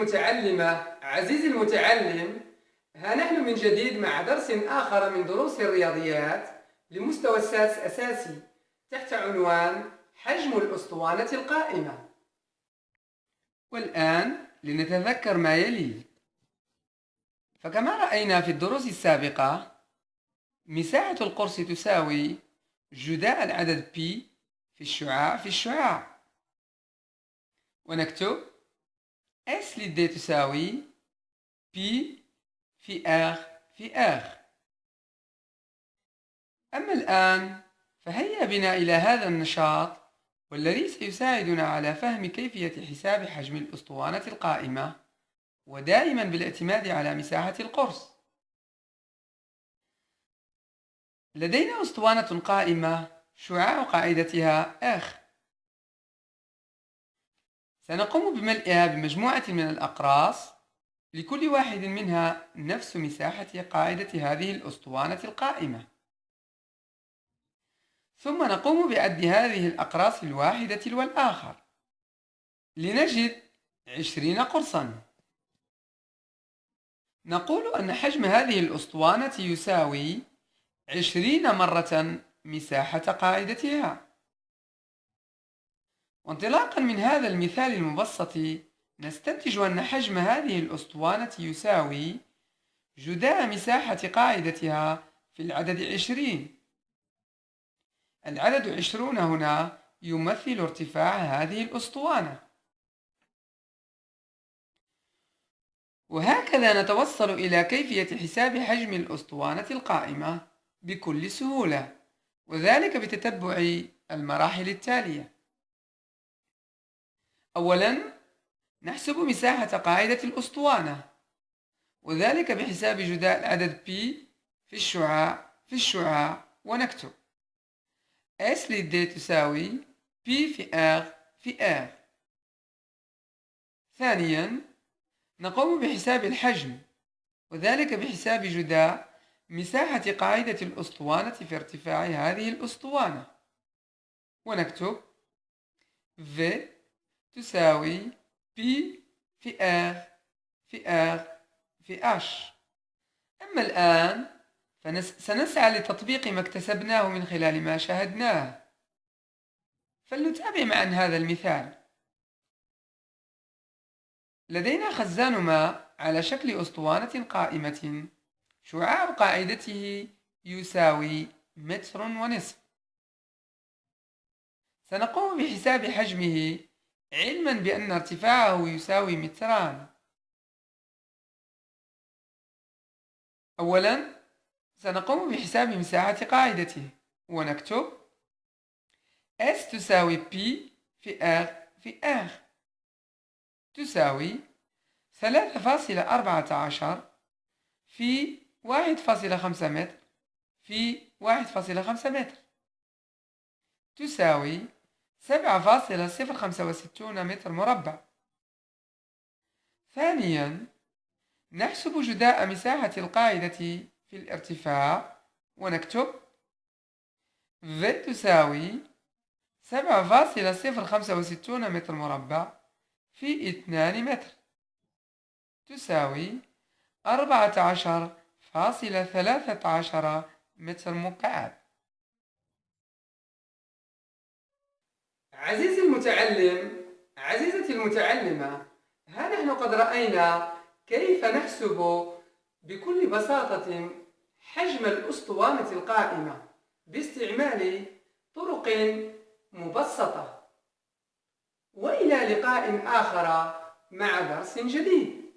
المتعلمة. عزيزي المتعلم ها نحن من جديد مع درس آخر من دروس الرياضيات لمستوى السادس أساسي تحت عنوان حجم الأسطوانة القائمة. والآن لنتذكر ما يلي. فكما رأينا في الدروس السابقة مساحة القرص تساوي جداء العدد P في الشعاع في الشعاع. ونكتب S للدي تساوي P في R في R أما الآن فهيا بنا إلى هذا النشاط والذي سيساعدنا على فهم كيفية حساب حجم الأسطوانة القائمة ودائما بالاعتماد على مساحة القرص. لدينا أسطوانة قائمة شعاع قاعدتها F سنقوم بملئها بمجموعة من الأقراص. لكل واحد منها نفس مساحة قاعدة هذه الأسطوانة القائمة. ثم نقوم بعد هذه الأقراص الواحدة والآخر. لنجد عشرين قرصا. نقول أن حجم هذه الأسطوانة يساوي عشرين مرة مساحة قاعدتها. وانطلاقا من هذا المثال المبسط نستنتج أن حجم هذه الأسطوانة يساوي جداء مساحة قاعدتها في العدد عشرين. العدد عشرون هنا يمثل ارتفاع هذه الأسطوانة. وهكذا نتوصل إلى كيفية حساب حجم الأسطوانة القائمة بكل سهولة وذلك بتتبع المراحل التالية. أولا نحسب مساحة قاعدة الأسطوانة وذلك بحساب جداء العدد P في الشعاع في الشعاع ونكتب. S للدي تساوي P في R في R. ثانيا نقوم بحساب الحجم وذلك بحساب جداء مساحة قاعدة الأسطوانة في ارتفاع هذه الأسطوانة. ونكتب V تساوي P في R في R في H أما الآن فسنسعى لتطبيق ما اكتسبناه من خلال ما شاهدناه. فلنتابع معا هذا المثال. لدينا خزان ماء على شكل أسطوانة قائمة. شعاع قاعدته يساوي متر ونصف. سنقوم بحساب حجمه علما بأن ارتفاعه يساوي متران. أولا سنقوم بحساب مساحة قاعدته. ونكتب S تساوي P في R في R. تساوي ثلاثة فاصلة أربعة عشر في واحد فاصلة خمسة متر في واحد فاصلة خمسة متر. تساوي سبعة فاصلة صفر خمسة وستون متر مربع. ثانيا نحسب جداء مساحة القاعدة في الارتفاع ونكتب V تساوي سبعة فاصلة صفر خمسة وستون متر مربع في اثنان متر. تساوي أربعة عشر فاصلة ثلاثة عشر متر مكعب. عزيزي المتعلم عزيزتي المتعلمة ها نحن قد رأينا كيف نحسب بكل بساطة حجم الأسطوانة القائمة باستعمال طرق مبسطة. وإلى لقاء آخر مع درس جديد.